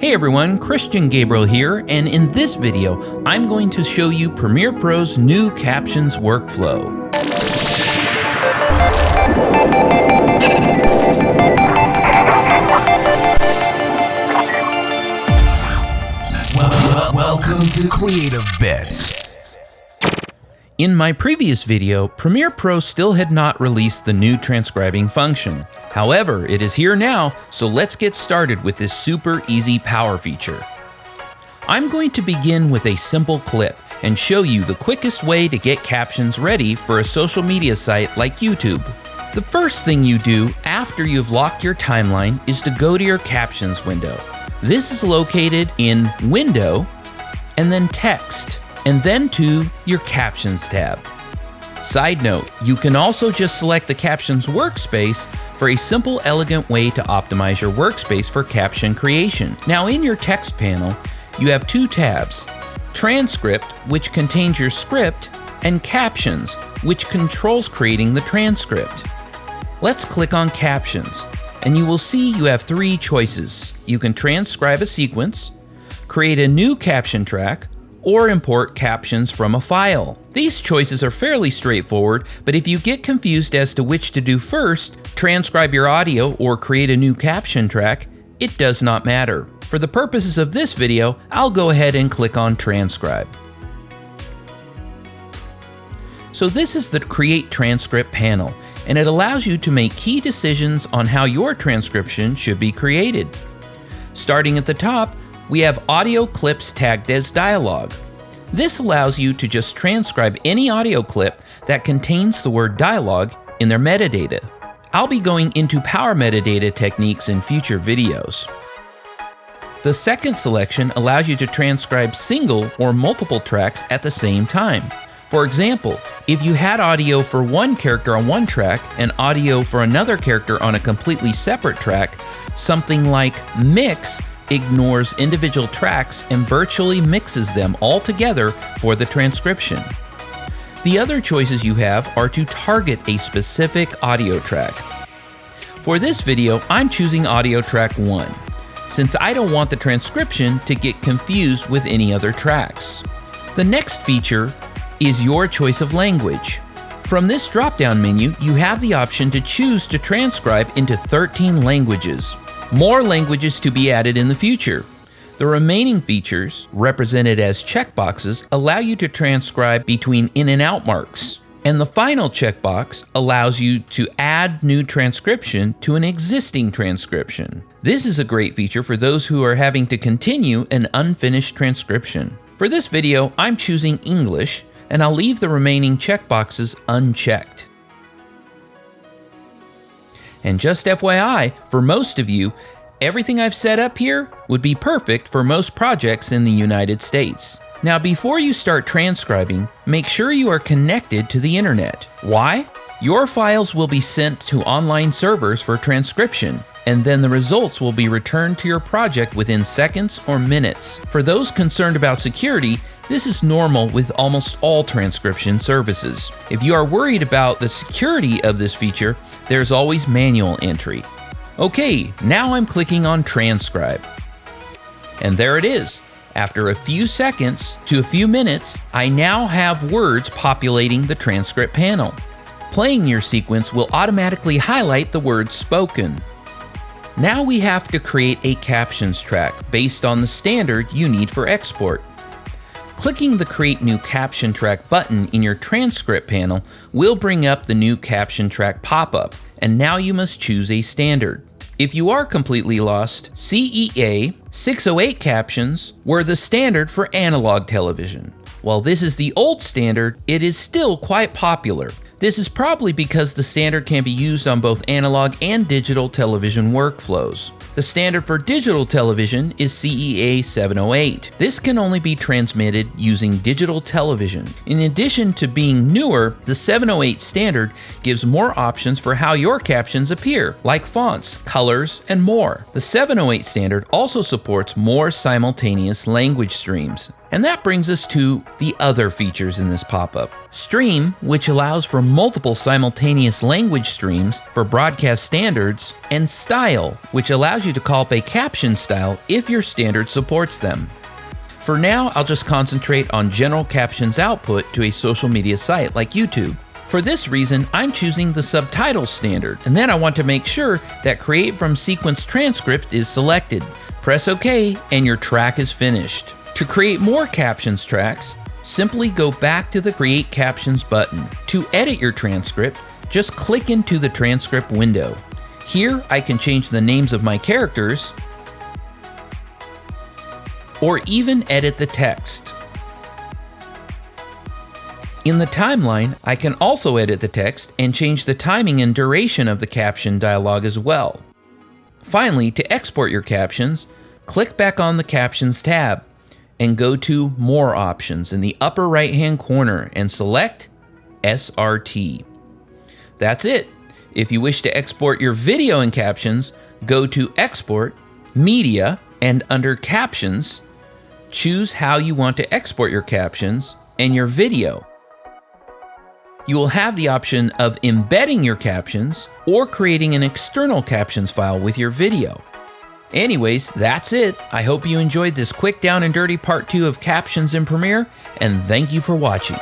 Hey everyone, Christian Gabriel here, and in this video, I'm going to show you Premiere Pro's new captions workflow. Welcome to Creative Bits. In my previous video, Premiere Pro still had not released the new transcribing function. However, it is here now, so let's get started with this super easy power feature. I'm going to begin with a simple clip and show you the quickest way to get captions ready for a social media site like YouTube. The first thing you do after you've locked your timeline is to go to your captions window. This is located in Window and then Text and then to your Captions tab. Side note, you can also just select the Captions workspace for a simple, elegant way to optimize your workspace for caption creation. Now in your text panel, you have two tabs, Transcript, which contains your script, and Captions, which controls creating the transcript. Let's click on Captions, and you will see you have three choices. You can transcribe a sequence, create a new caption track, or import captions from a file. These choices are fairly straightforward, but if you get confused as to which to do first, transcribe your audio or create a new caption track, it does not matter. For the purposes of this video, I'll go ahead and click on transcribe. So this is the Create Transcript panel, and it allows you to make key decisions on how your transcription should be created. Starting at the top, we have audio clips tagged as dialogue. This allows you to just transcribe any audio clip that contains the word dialogue in their metadata. I'll be going into power metadata techniques in future videos. The second selection allows you to transcribe single or multiple tracks at the same time. For example, if you had audio for one character on one track and audio for another character on a completely separate track, something like mix ignores individual tracks and virtually mixes them all together for the transcription. The other choices you have are to target a specific audio track. For this video, I'm choosing audio track 1, since I don't want the transcription to get confused with any other tracks. The next feature is your choice of language. From this drop-down menu, you have the option to choose to transcribe into 13 languages. More languages to be added in the future. The remaining features, represented as checkboxes, allow you to transcribe between in and out marks. And the final checkbox allows you to add new transcription to an existing transcription. This is a great feature for those who are having to continue an unfinished transcription. For this video, I'm choosing English, and I'll leave the remaining checkboxes unchecked. And just FYI, for most of you, everything I've set up here would be perfect for most projects in the United States. Now before you start transcribing, make sure you are connected to the internet. Why? Your files will be sent to online servers for transcription, and then the results will be returned to your project within seconds or minutes. For those concerned about security, this is normal with almost all transcription services. If you are worried about the security of this feature, there's always manual entry. Okay, now I'm clicking on transcribe. And there it is. After a few seconds to a few minutes, I now have words populating the transcript panel. Playing your sequence will automatically highlight the words spoken. Now we have to create a captions track based on the standard you need for export. Clicking the Create New Caption Track button in your transcript panel will bring up the new caption track pop-up, and now you must choose a standard. If you are completely lost, CEA 608 captions were the standard for analog television. While this is the old standard, it is still quite popular. This is probably because the standard can be used on both analog and digital television workflows. The standard for digital television is CEA 708. This can only be transmitted using digital television. In addition to being newer, the 708 standard gives more options for how your captions appear, like fonts, colors, and more. The 708 standard also supports more simultaneous language streams. And that brings us to the other features in this pop up Stream, which allows for multiple simultaneous language streams for broadcast standards, and Style, which allows you to call up a caption style if your standard supports them. For now, I'll just concentrate on general captions output to a social media site like YouTube. For this reason, I'm choosing the subtitle standard, and then I want to make sure that Create from Sequence Transcript is selected. Press OK, and your track is finished. To create more captions tracks, simply go back to the Create Captions button. To edit your transcript, just click into the transcript window. Here, I can change the names of my characters, or even edit the text. In the timeline, I can also edit the text and change the timing and duration of the caption dialog as well. Finally, to export your captions, click back on the Captions tab and go to More Options in the upper right hand corner and select SRT. That's it. If you wish to export your video and captions, go to Export, Media, and under Captions, choose how you want to export your captions and your video. You will have the option of embedding your captions or creating an external captions file with your video. Anyways, that's it. I hope you enjoyed this quick down and dirty part 2 of Captions in Premiere, and thank you for watching.